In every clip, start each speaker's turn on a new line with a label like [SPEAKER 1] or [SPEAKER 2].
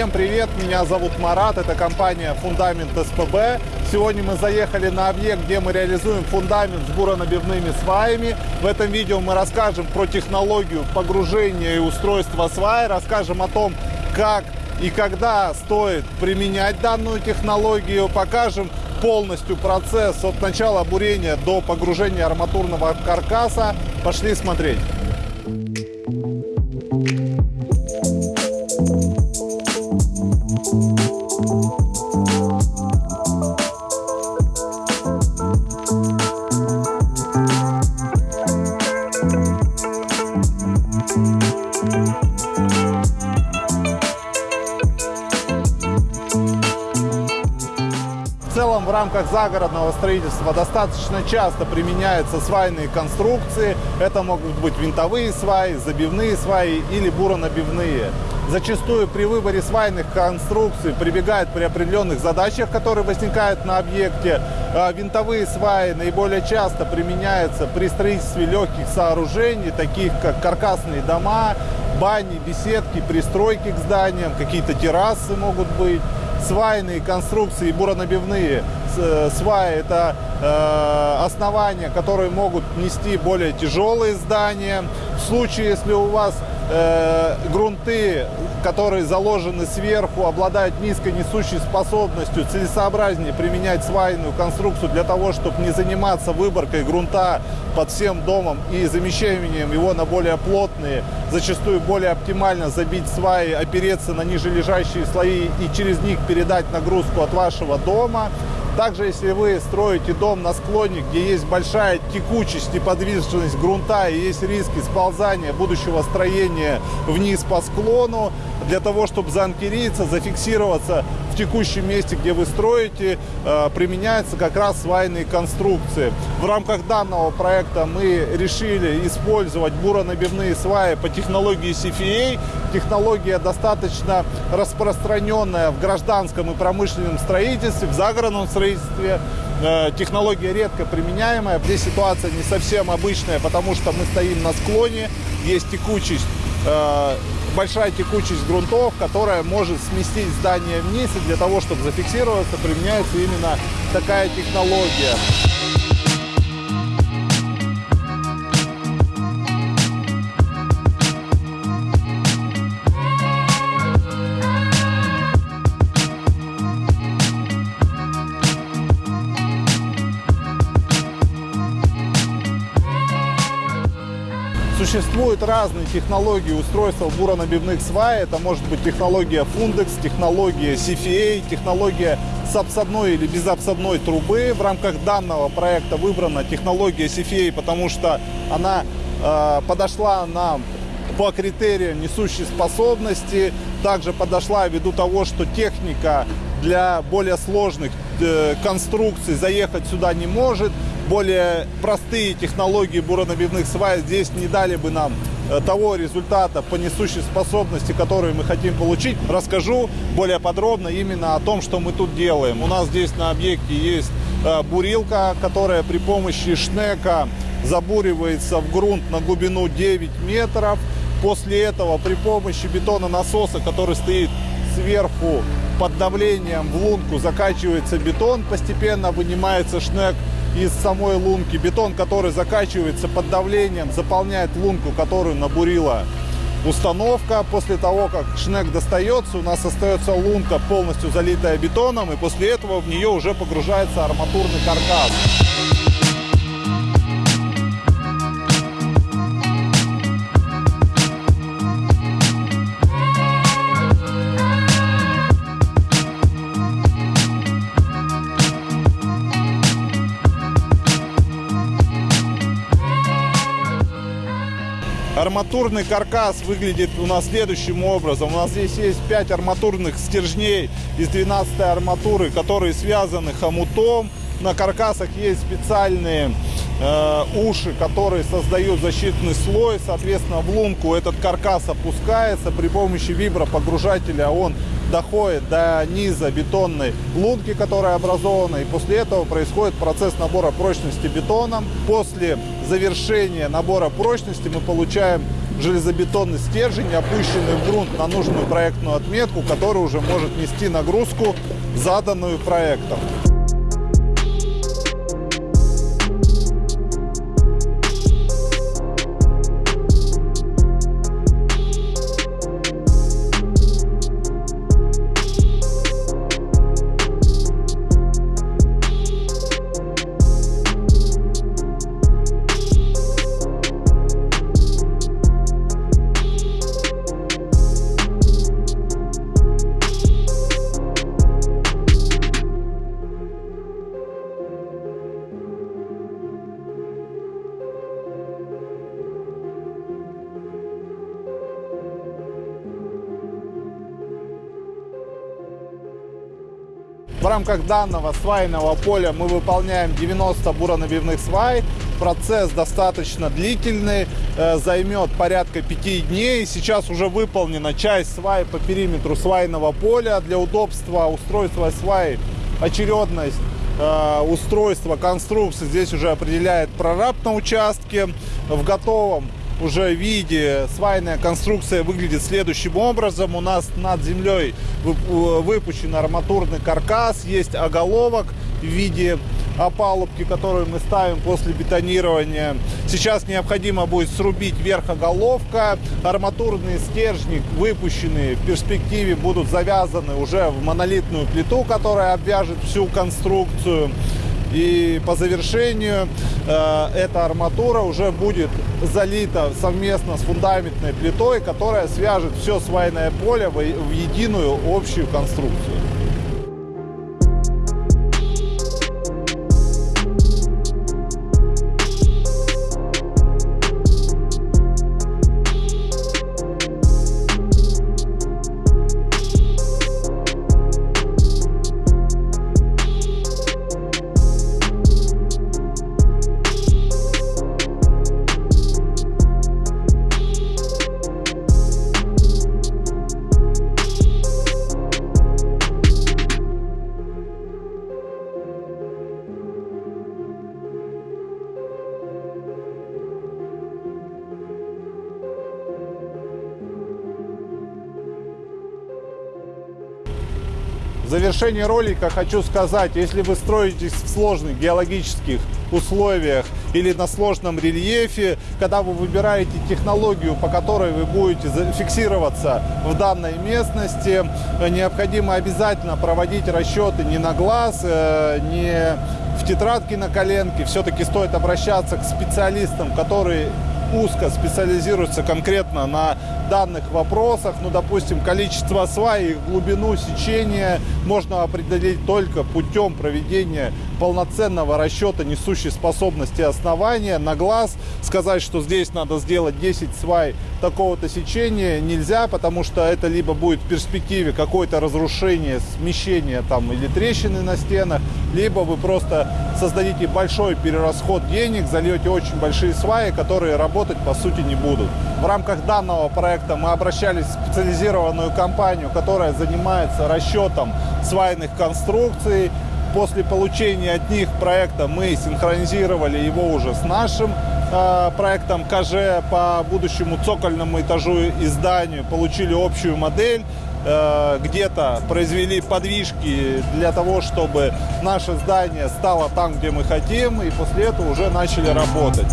[SPEAKER 1] Всем привет, меня зовут Марат, это компания Фундамент СПБ. Сегодня мы заехали на объект, где мы реализуем фундамент с буронабивными сваями. В этом видео мы расскажем про технологию погружения и устройства свай, расскажем о том, как и когда стоит применять данную технологию, покажем полностью процесс от начала бурения до погружения арматурного каркаса. Пошли смотреть. Thank you. Загородного строительства достаточно часто применяются свайные конструкции. Это могут быть винтовые сваи, забивные сваи или буронабивные. Зачастую при выборе свайных конструкций прибегают при определенных задачах, которые возникают на объекте. А Винтовые сваи наиболее часто применяются при строительстве легких сооружений, таких как каркасные дома, бани, беседки, пристройки к зданиям, какие-то террасы могут быть свайные конструкции, буронабивные э, сваи – это э, основания, которые могут нести более тяжелые здания. В случае, если у вас э, грунты, которые заложены сверху, обладают низкой несущей способностью, целесообразнее применять свайную конструкцию для того, чтобы не заниматься выборкой грунта под всем домом и замещением его на более плотные, зачастую более оптимально забить сваи, опереться на ниже лежащие слои и через них передать нагрузку от вашего дома. Также, если вы строите дом на склоне, где есть большая текучесть и подвижность грунта, и есть риски сползания будущего строения вниз по склону, для того, чтобы заанкериться, зафиксироваться в текущем месте, где вы строите, э, применяются как раз свайные конструкции. В рамках данного проекта мы решили использовать буронабивные сваи по технологии CFA. Технология достаточно распространенная в гражданском и промышленном строительстве, в загородном строительстве. Э, Технология редко применяемая. Здесь ситуация не совсем обычная, потому что мы стоим на склоне, есть текучесть э, большая текучесть грунтов, которая может сместить здание вниз. И для того, чтобы зафиксироваться, применяется именно такая технология. Существуют разные технологии устройства буронабивных свай. Это может быть технология Fundex, технология CFA, технология с обсадной или безобсадной трубы. В рамках данного проекта выбрана технология CFA, потому что она э, подошла нам по критериям несущей способности. Также подошла ввиду того, что техника для более сложных э, конструкций заехать сюда не может более простые технологии буронабивных свай здесь не дали бы нам э, того результата по несущей способности, который мы хотим получить, расскажу более подробно именно о том, что мы тут делаем. У нас здесь на объекте есть э, бурилка, которая при помощи шнека забуривается в грунт на глубину 9 метров. После этого при помощи бетононасоса, который стоит сверху под давлением в лунку закачивается бетон, постепенно вынимается шнек из самой лунки. Бетон, который закачивается под давлением, заполняет лунку, которую набурила установка. После того, как шнек достается, у нас остается лунка полностью залитая бетоном, и после этого в нее уже погружается арматурный каркас. Арматурный каркас выглядит у нас следующим образом. У нас здесь есть 5 арматурных стержней из 12 арматуры, которые связаны хомутом. На каркасах есть специальные э, уши, которые создают защитный слой. Соответственно, в лунку этот каркас опускается при помощи вибропогружателя. Он доходит до низа бетонной лунки, которая образована. И после этого происходит процесс набора прочности бетоном. После завершения набора прочности мы получаем железобетонный стержень, опущенный в грунт на нужную проектную отметку, который уже может нести нагрузку, заданную проектом. В рамках данного свайного поля мы выполняем 90 буронабивных свай. Процесс достаточно длительный, э, займет порядка 5 дней. Сейчас уже выполнена часть свай по периметру свайного поля. Для удобства устройства свай очередность э, устройства конструкции здесь уже определяет прораб на участке. В готовом уже виде свайная конструкция выглядит следующим образом. У нас над землей выпущен арматурный каркас, есть оголовок в виде опалубки, которую мы ставим после бетонирования. Сейчас необходимо будет срубить верх оголовка. Арматурные стержни, выпущенные в перспективе, будут завязаны уже в монолитную плиту, которая обвяжет всю конструкцию. И по завершению э, эта арматура уже будет залита совместно с фундаментной плитой, которая свяжет все свайное поле в, единую общую конструкцию. В завершении ролика хочу сказать, если вы строитесь в сложных геологических условиях или на сложном рельефе, когда вы выбираете технологию, по которой вы будете фиксироваться в данной местности, необходимо обязательно проводить расчеты не на глаз, э, не в тетрадке на коленке. Все-таки стоит обращаться к специалистам, которые узко специализируется конкретно на данных вопросах. Ну, допустим, количество свай и глубину сечения можно определить только путем проведения полноценного расчета несущей способности основания на глаз. Сказать, что здесь надо сделать 10 свай такого-то сечения нельзя, потому что это либо будет в перспективе какое-то разрушение, смещение там или трещины на стенах, либо вы просто создадите большой перерасход денег, зальете очень большие сваи, которые работать по сути не будут. В рамках данного проекта мы обращались в специализированную компанию, которая занимается расчетом свайных конструкций, после получения от них проекта мы синхронизировали его уже с нашим э, проектом КЖ по будущему цокольному этажу и зданию, получили общую модель, э, где-то произвели подвижки для того, чтобы наше здание стало там, где мы хотим, и после этого уже начали работать.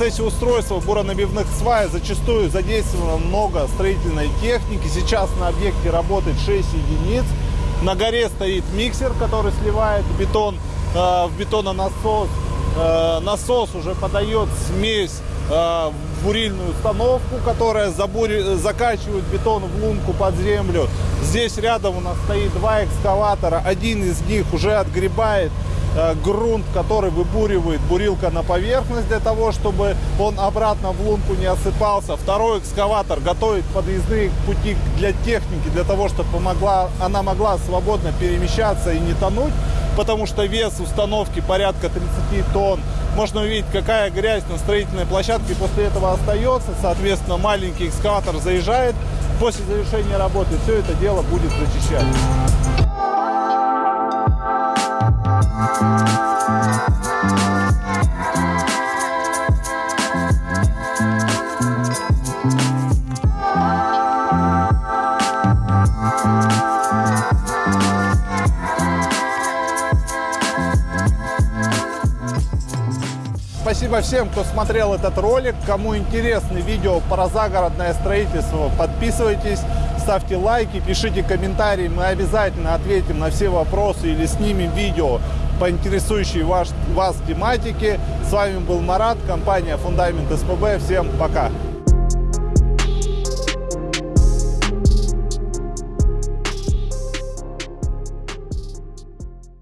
[SPEAKER 1] Процессе устройства буронабивных свай зачастую задействовано много строительной техники. Сейчас на объекте работает 6 единиц. На горе стоит миксер, который сливает бетон э, в бетононасос. Э, насос уже подает смесь э, в бурильную установку, которая забури, закачивает бетон в лунку под землю. Здесь рядом у нас стоит два экскаватора. Один из них уже отгребает грунт, который выбуривает бурилка на поверхность для того, чтобы он обратно в лунку не осыпался. Второй экскаватор готовит подъездные пути для техники, для того, чтобы помогла, она могла свободно перемещаться и не тонуть потому что вес установки порядка 30 тонн. Можно увидеть, какая грязь на строительной площадке после этого остается. Соответственно, маленький экскаватор заезжает. После завершения работы все это дело будет зачищать. Спасибо всем, кто смотрел этот ролик. Кому интересны видео про загородное строительство, подписывайтесь, ставьте лайки, пишите комментарии. Мы обязательно ответим на все вопросы или снимем видео по интересующей вас, вас тематике. С вами был Марат, компания Фундамент СПБ. Всем пока!